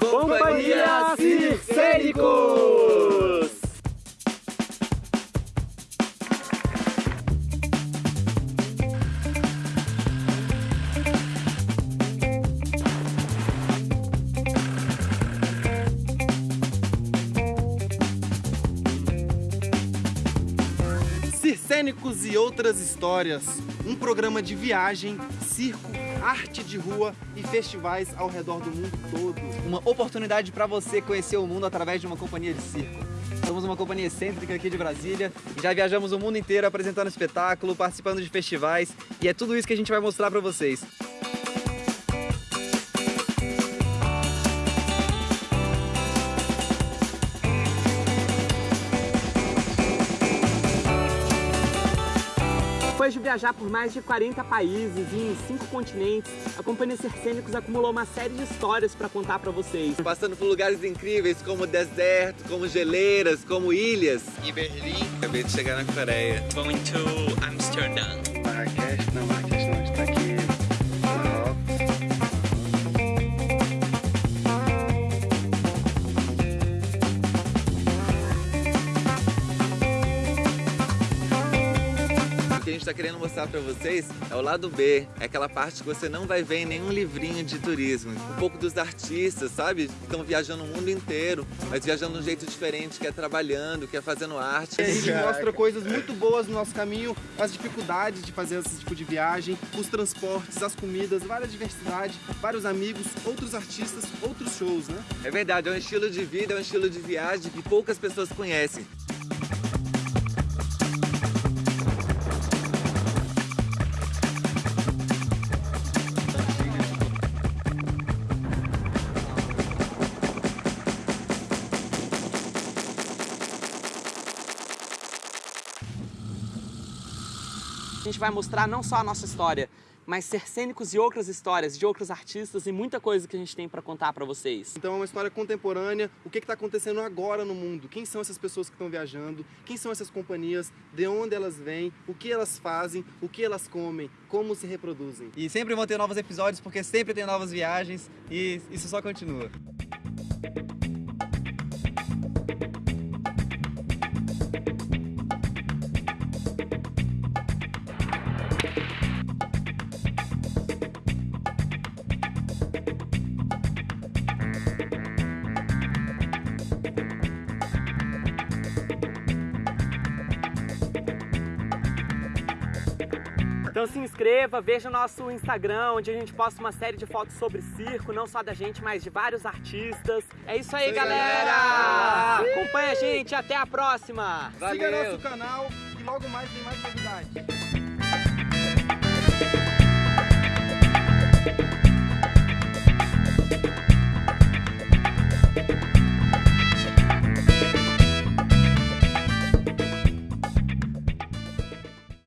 Companhia Circênicos! Circênicos e outras histórias, um programa de viagem, circo, arte de rua e festivais ao redor do mundo todo. Uma oportunidade para você conhecer o mundo através de uma companhia de circo. Somos uma companhia excêntrica aqui de Brasília e já viajamos o mundo inteiro apresentando espetáculo, participando de festivais e é tudo isso que a gente vai mostrar para vocês. Depois de viajar por mais de 40 países e em 5 continentes, a Companhia Circênicos acumulou uma série de histórias para contar para vocês. Passando por lugares incríveis como deserto, como geleiras, como ilhas. E Berlim, Acabei de chegar na Coreia. going to Amsterdam. Marrakech, não, Marrakech que a gente está querendo mostrar para vocês é o lado B, é aquela parte que você não vai ver em nenhum livrinho de turismo. Um pouco dos artistas, sabe? Que estão viajando o mundo inteiro, mas viajando de um jeito diferente, que é trabalhando, que é fazendo arte. A gente mostra coisas muito boas no nosso caminho, as dificuldades de fazer esse tipo de viagem, os transportes, as comidas, várias diversidade, vários amigos, outros artistas, outros shows, né? É verdade, é um estilo de vida, é um estilo de viagem que poucas pessoas conhecem. A gente vai mostrar não só a nossa história, mas Circênicos e outras histórias de outros artistas e muita coisa que a gente tem para contar para vocês. Então é uma história contemporânea, o que está acontecendo agora no mundo, quem são essas pessoas que estão viajando, quem são essas companhias, de onde elas vêm, o que elas fazem, o que elas comem, como se reproduzem. E sempre vão ter novos episódios porque sempre tem novas viagens e isso só continua. Então se inscreva, veja o nosso Instagram, onde a gente posta uma série de fotos sobre circo, não só da gente, mas de vários artistas. É isso aí, aí, galera! galera! Acompanha a gente, até a próxima! Siga Valeu. nosso canal e logo mais tem mais novidades.